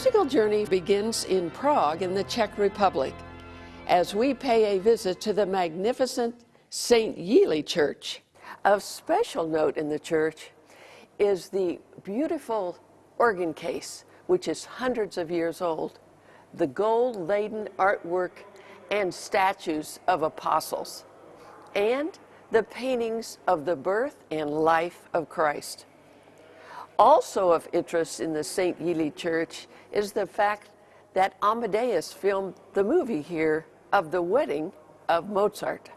Musical journey begins in Prague in the Czech Republic as we pay a visit to the magnificent St. Yeli Church. Of special note in the church is the beautiful organ case, which is hundreds of years old, the gold-laden artwork and statues of apostles, and the paintings of the birth and life of Christ. Also of interest in the St. Yeli Church is the fact that Amadeus filmed the movie here of the wedding of Mozart.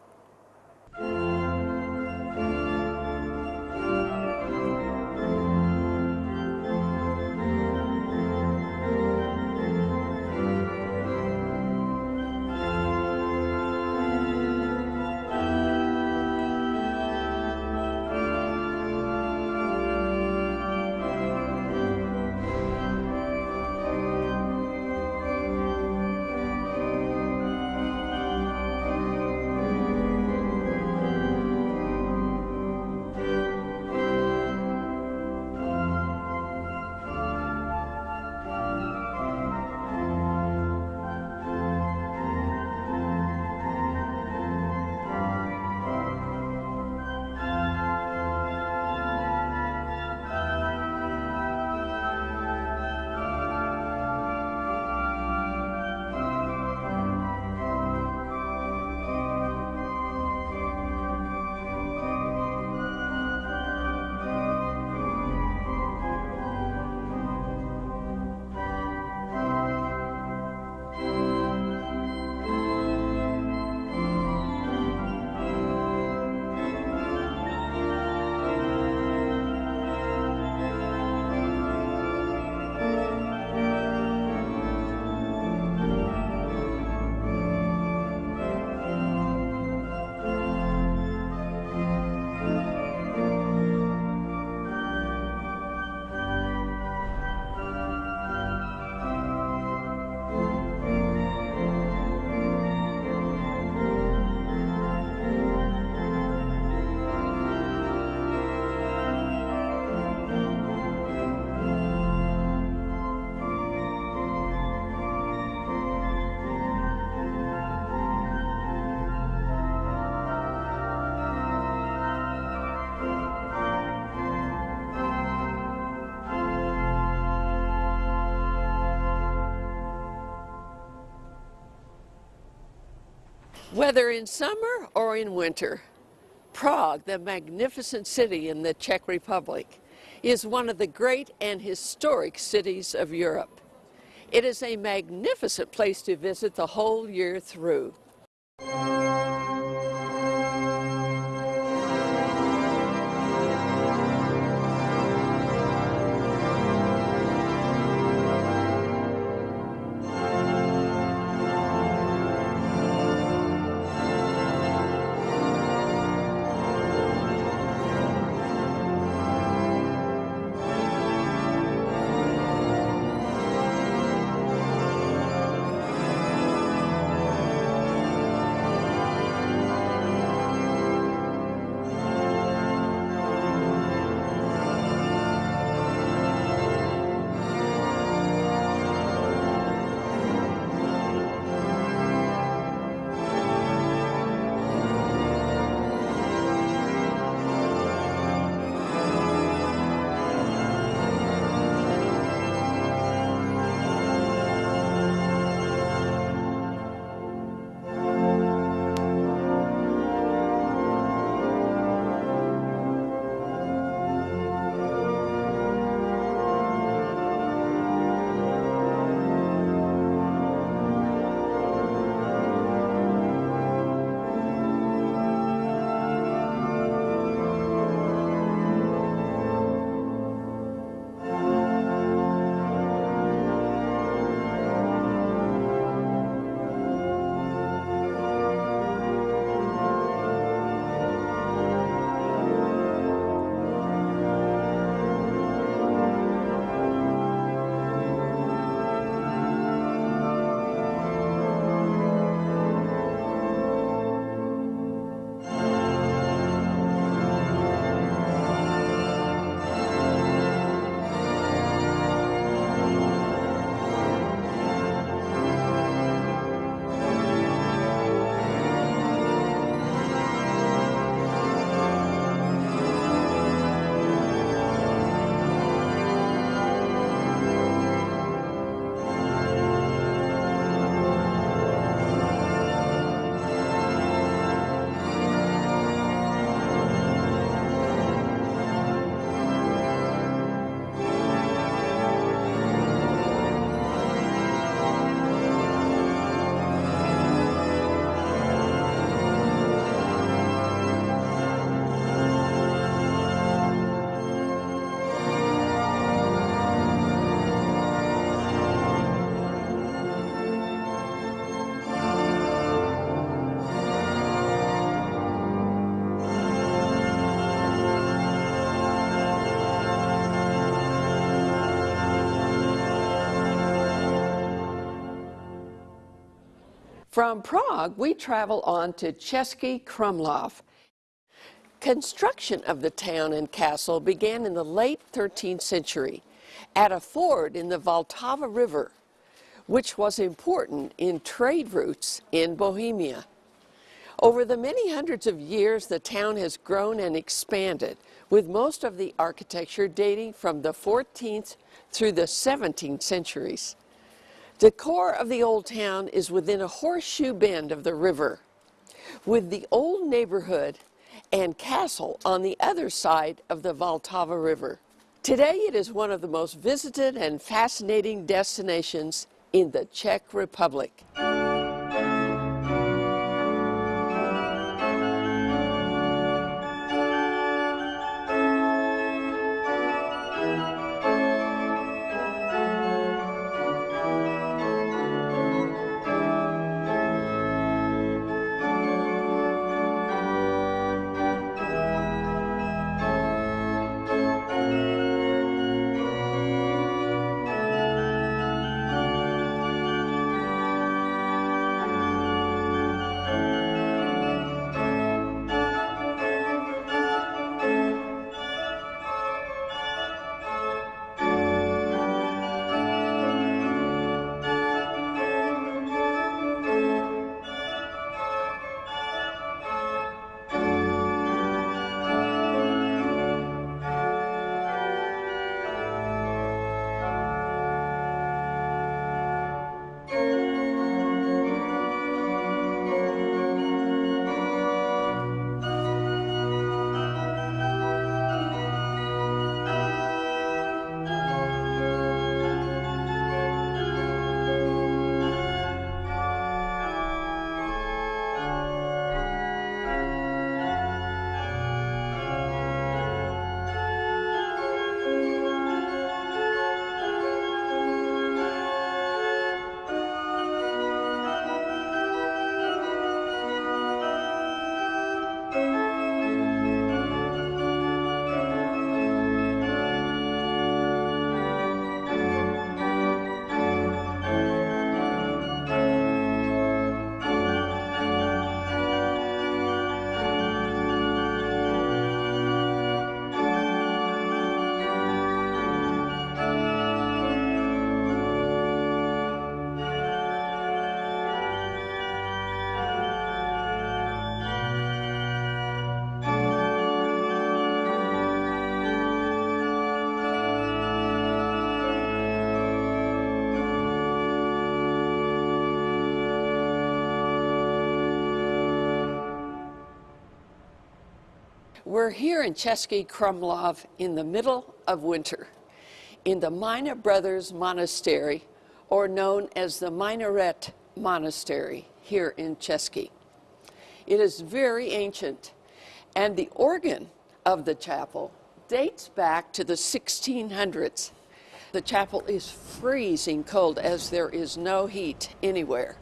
Whether in summer or in winter, Prague, the magnificent city in the Czech Republic, is one of the great and historic cities of Europe. It is a magnificent place to visit the whole year through. From Prague, we travel on to Český Krumlov. Construction of the town and castle began in the late 13th century at a ford in the Vltava River, which was important in trade routes in Bohemia. Over the many hundreds of years, the town has grown and expanded, with most of the architecture dating from the 14th through the 17th centuries. The core of the old town is within a horseshoe bend of the river, with the old neighborhood and castle on the other side of the Vltava River. Today it is one of the most visited and fascinating destinations in the Czech Republic. We're here in Český Krumlov in the middle of winter in the Minor Brothers Monastery, or known as the Minorite Monastery here in Český. It is very ancient, and the organ of the chapel dates back to the 1600s. The chapel is freezing cold as there is no heat anywhere.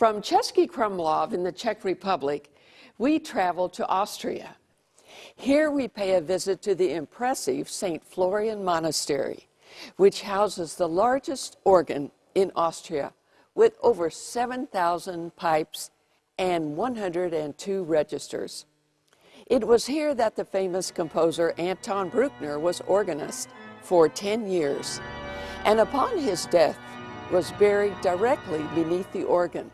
From Český Krumlov in the Czech Republic, we travel to Austria. Here we pay a visit to the impressive St. Florian Monastery, which houses the largest organ in Austria with over 7,000 pipes and 102 registers. It was here that the famous composer Anton Bruckner was organist for 10 years, and upon his death was buried directly beneath the organ.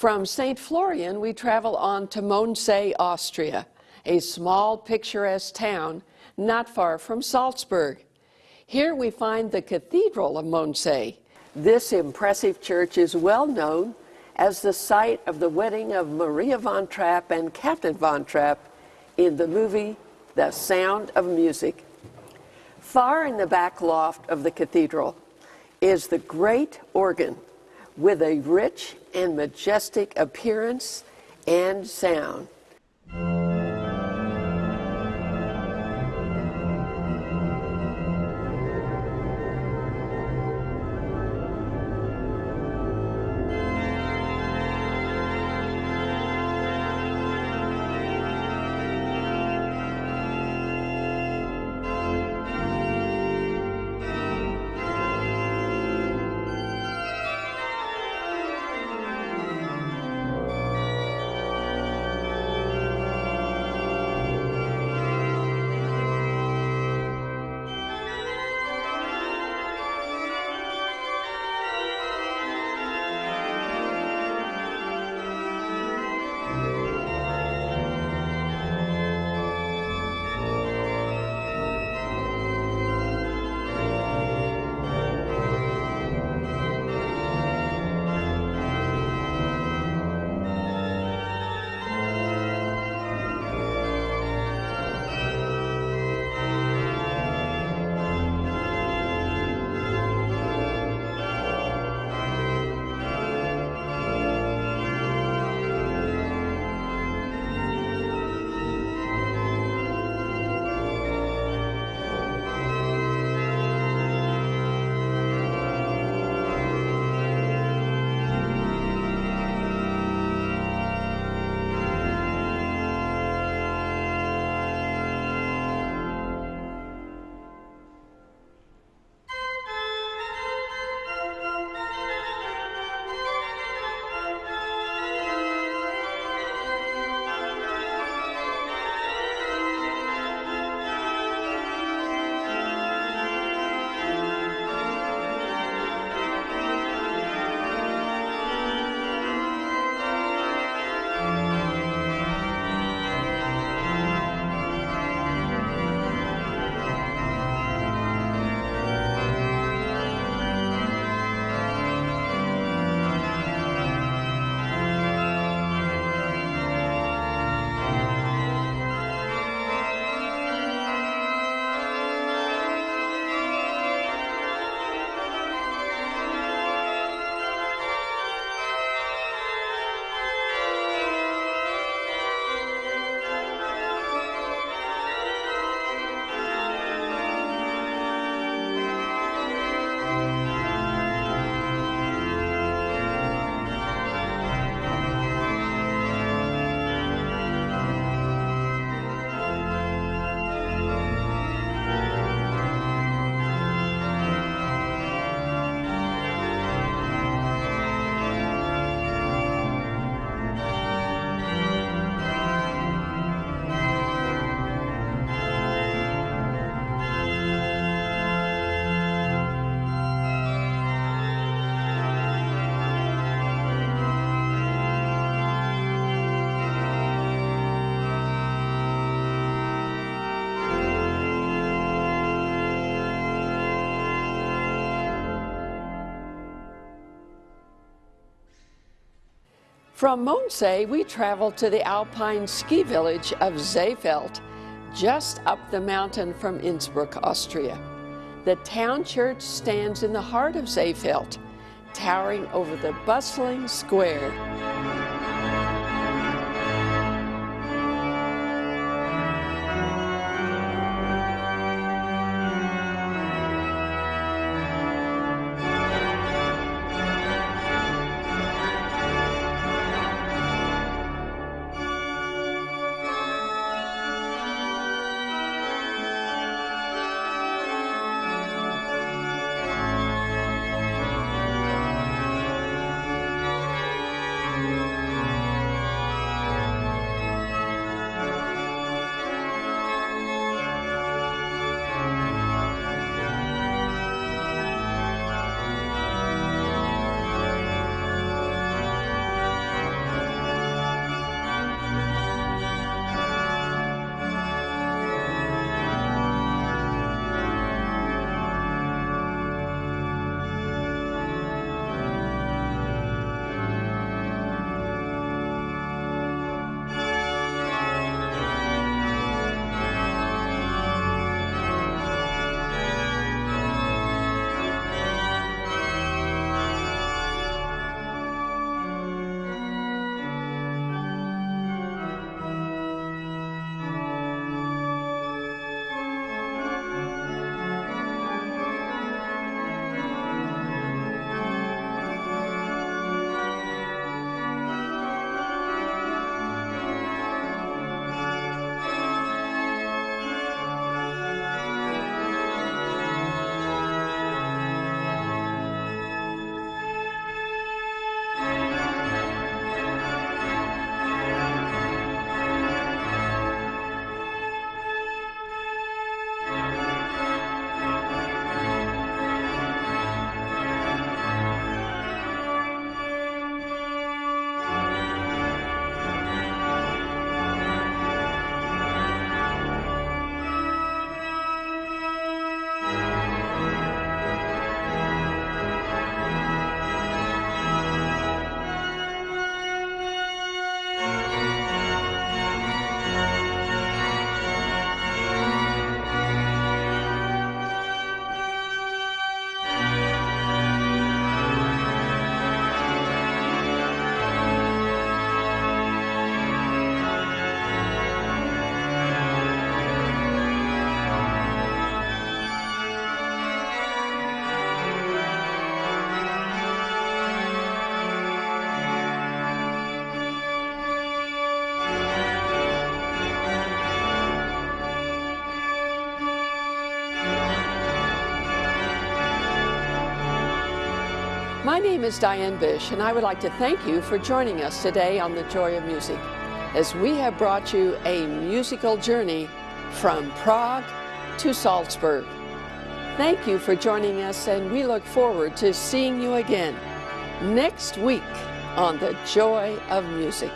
From St. Florian, we travel on to Mondsee, Austria, a small, picturesque town not far from Salzburg. Here we find the Cathedral of Mondsee. This impressive church is well known as the site of the wedding of Maria von Trapp and Captain von Trapp in the movie The Sound of Music. Far in the back loft of the cathedral is the great organ with a rich and majestic appearance and sound. From Mondsee, we travel to the alpine ski village of Seefeld, just up the mountain from Innsbruck, Austria. The town church stands in the heart of Seefeld, towering over the bustling square. My name is Diane Bish, and I would like to thank you for joining us today on The Joy of Music as we have brought you a musical journey from Prague to Salzburg. Thank you for joining us, and we look forward to seeing you again next week on The Joy of Music.